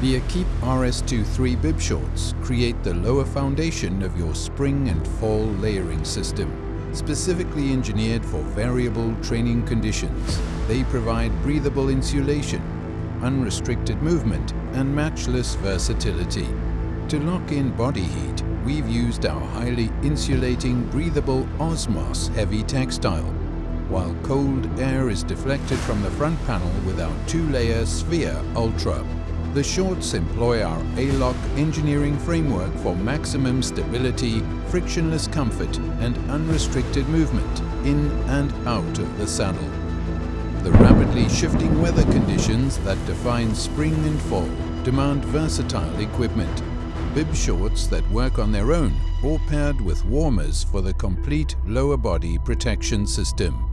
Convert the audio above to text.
The Equipe RS23 bib shorts create the lower foundation of your spring and fall layering system. Specifically engineered for variable training conditions, they provide breathable insulation, unrestricted movement and matchless versatility. To lock in body heat, we've used our highly insulating breathable Osmos heavy textile, while cold air is deflected from the front panel with our two-layer Sphere Ultra. The shorts employ our A-Lock engineering framework for maximum stability, frictionless comfort and unrestricted movement in and out of the saddle. The rapidly shifting weather conditions that define spring and fall demand versatile equipment. Bib shorts that work on their own or paired with warmers for the complete lower body protection system.